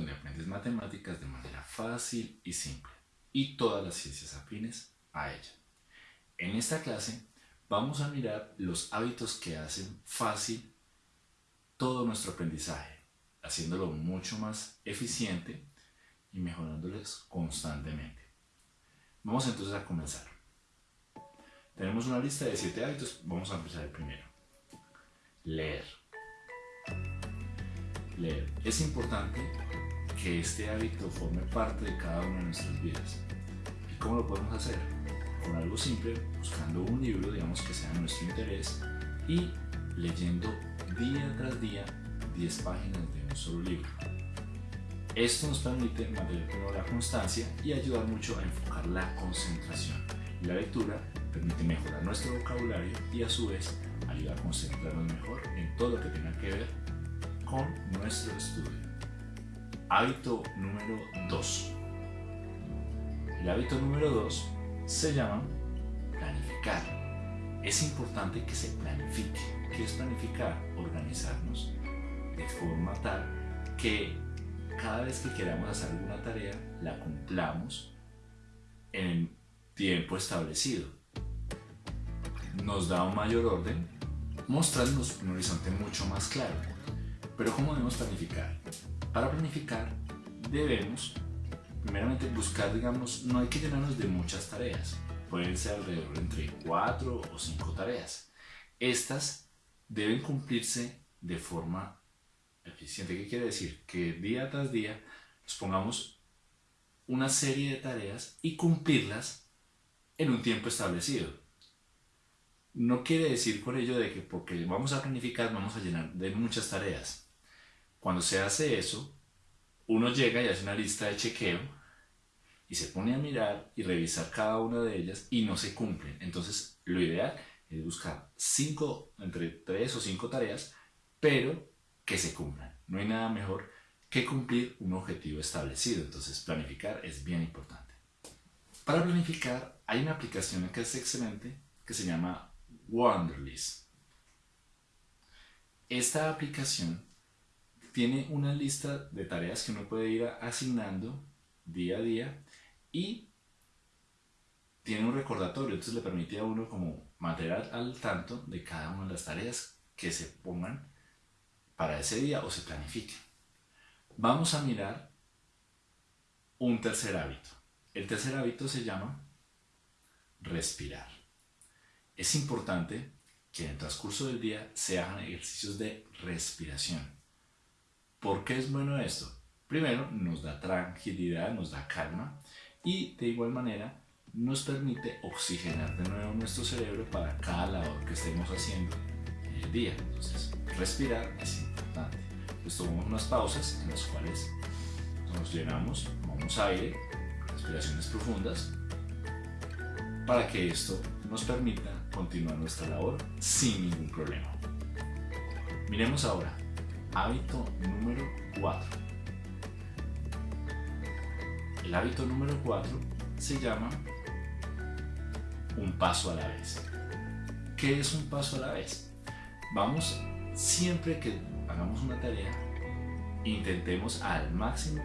donde aprendes matemáticas de manera fácil y simple y todas las ciencias afines a ella. En esta clase vamos a mirar los hábitos que hacen fácil todo nuestro aprendizaje, haciéndolo mucho más eficiente y mejorándoles constantemente. Vamos entonces a comenzar. Tenemos una lista de 7 hábitos, vamos a empezar el primero. Leer. Leer. Es importante que este hábito forme parte de cada una de nuestras vidas. ¿Y cómo lo podemos hacer? Con algo simple, buscando un libro, digamos, que sea de nuestro interés y leyendo día tras día 10 páginas de un solo libro. Esto nos permite mantener la constancia y ayudar mucho a enfocar la concentración. La lectura permite mejorar nuestro vocabulario y a su vez ayuda a concentrarnos mejor en todo lo que tenga que ver con nuestro estudio. Hábito número 2. El hábito número 2 se llama planificar. Es importante que se planifique. ¿Qué es planificar? Organizarnos de forma tal que cada vez que queramos hacer alguna tarea, la cumplamos en tiempo establecido. Nos da un mayor orden, mostrándonos un horizonte mucho más claro. Pero ¿cómo debemos planificar? Para planificar debemos, primeramente, buscar, digamos, no hay que llenarnos de muchas tareas. Pueden ser alrededor entre 4 o 5 tareas. Estas deben cumplirse de forma eficiente. ¿Qué quiere decir? Que día tras día nos pongamos una serie de tareas y cumplirlas en un tiempo establecido. No quiere decir por ello de que porque vamos a planificar vamos a llenar de muchas tareas. Cuando se hace eso, uno llega y hace una lista de chequeo y se pone a mirar y revisar cada una de ellas y no se cumplen. Entonces, lo ideal es buscar cinco, entre tres o cinco tareas, pero que se cumplan. No hay nada mejor que cumplir un objetivo establecido, entonces planificar es bien importante. Para planificar hay una aplicación que es excelente que se llama Wonderlist. Esta aplicación tiene una lista de tareas que uno puede ir asignando día a día y tiene un recordatorio, entonces le permite a uno como mantener al tanto de cada una de las tareas que se pongan para ese día o se planifique. Vamos a mirar un tercer hábito. El tercer hábito se llama respirar. Es importante que en el transcurso del día se hagan ejercicios de respiración. ¿Por qué es bueno esto? Primero, nos da tranquilidad, nos da calma y de igual manera nos permite oxigenar de nuevo nuestro cerebro para cada labor que estemos haciendo en el día. Entonces, respirar es importante. Pues tomamos unas pausas en las cuales nos llenamos, tomamos aire, respiraciones profundas, para que esto nos permita continuar nuestra labor sin ningún problema. Miremos ahora, hábito número 4. El hábito número 4 se llama un paso a la vez. ¿Qué es un paso a la vez? Vamos siempre que hagamos una tarea, intentemos al máximo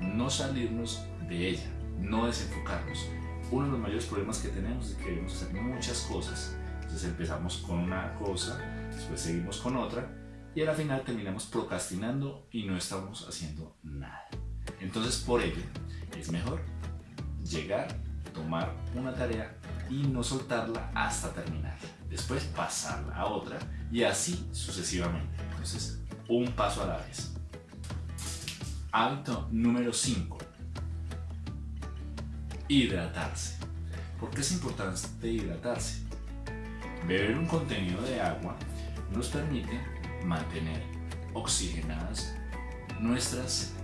no salirnos de ella, no desenfocarnos. Uno de los mayores problemas que tenemos es que queremos hacer muchas cosas. Entonces empezamos con una cosa, después seguimos con otra y al final terminamos procrastinando y no estamos haciendo nada. Entonces por ello es mejor llegar, tomar una tarea y no soltarla hasta terminar. Después pasarla a otra y así sucesivamente. Entonces, un paso a la vez. Hábito número 5. Hidratarse. ¿Por qué es importante hidratarse? Beber un contenido de agua nos permite mantener oxigenadas nuestras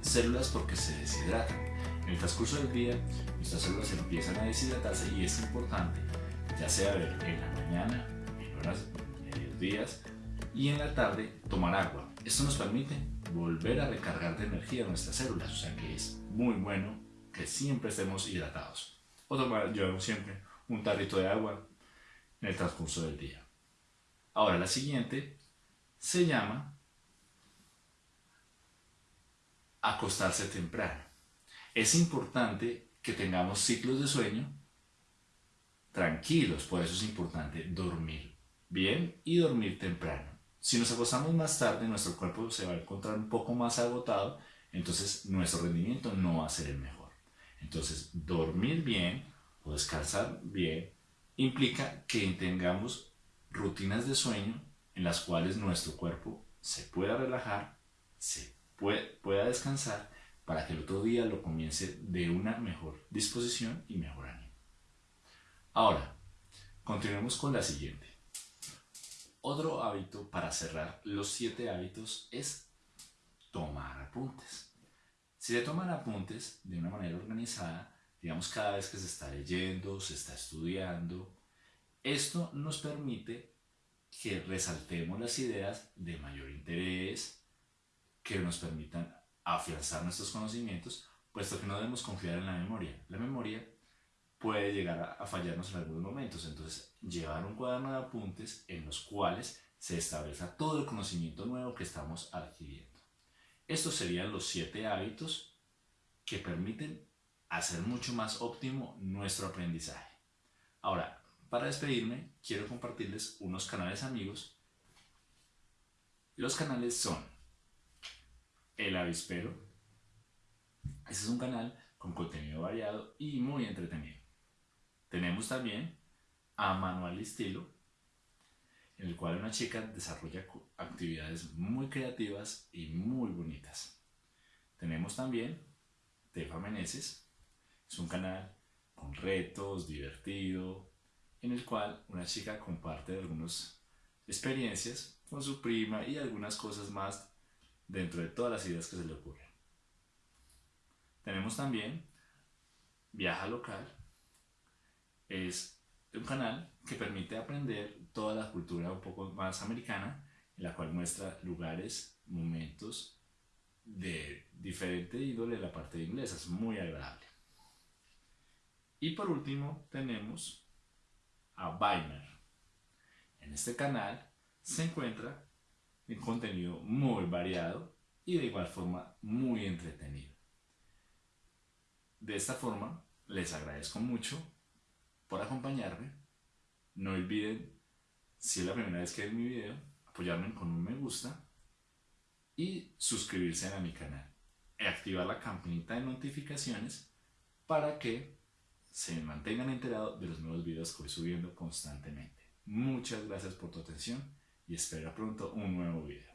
células porque se deshidratan. En el transcurso del día, nuestras células empiezan a deshidratarse y es importante, ya sea en la mañana, en horas días y en la tarde tomar agua. Esto nos permite volver a recargar de energía nuestras células, o sea que es muy bueno que siempre estemos hidratados. O tomar, yo siempre un tarrito de agua en el transcurso del día. Ahora la siguiente se llama acostarse temprano. Es importante que tengamos ciclos de sueño tranquilos, por eso es importante dormir bien y dormir temprano. Si nos acostamos más tarde, nuestro cuerpo se va a encontrar un poco más agotado, entonces nuestro rendimiento no va a ser el mejor. Entonces, dormir bien o descansar bien implica que tengamos rutinas de sueño en las cuales nuestro cuerpo se pueda relajar, se pueda descansar para que el otro día lo comience de una mejor disposición y mejor ánimo. Ahora, continuemos con la siguiente. Otro hábito para cerrar los siete hábitos es tomar apuntes. Si se toman apuntes de una manera organizada, digamos cada vez que se está leyendo, se está estudiando, esto nos permite que resaltemos las ideas de mayor interés, que nos permitan afianzar nuestros conocimientos, puesto que no debemos confiar en la memoria. La memoria puede llegar a, fallarnos en algunos momentos, entonces llevar un cuaderno de apuntes en los cuales se establezca todo el conocimiento nuevo que estamos adquiriendo. Estos serían los siete hábitos que permiten hacer mucho más óptimo nuestro aprendizaje. Ahora, para despedirme, quiero compartirles unos canales amigos. Los canales son El Avispero. Este es un canal con contenido variado y muy entretenido. Tenemos también a Manual Estilo, en el cual una chica desarrolla actividades muy creativas y muy bonitas. Tenemos también Tefa Meneses, es un canal con retos, divertido, en el cual una chica comparte algunas experiencias con su prima y algunas cosas más dentro de todas las ideas que se le ocurren. Tenemos también Viaja Local, es un canal que permite aprender toda la cultura un poco más americana, en la cual muestra lugares, momentos de diferente índole de la parte de inglesa, es muy agradable. Y por último tenemos a Baimer. En este canal se encuentra un contenido muy variado y de igual forma muy entretenido. De esta forma les agradezco mucho por acompañarme. No olviden, si es la primera vez que ven mi video, apoyarme con un me gusta y suscribirse a mi canal. Y activar la campanita de notificaciones para que se mantengan enterados de los nuevos videos que voy subiendo constantemente. Muchas gracias por tu atención y espero pronto un nuevo video.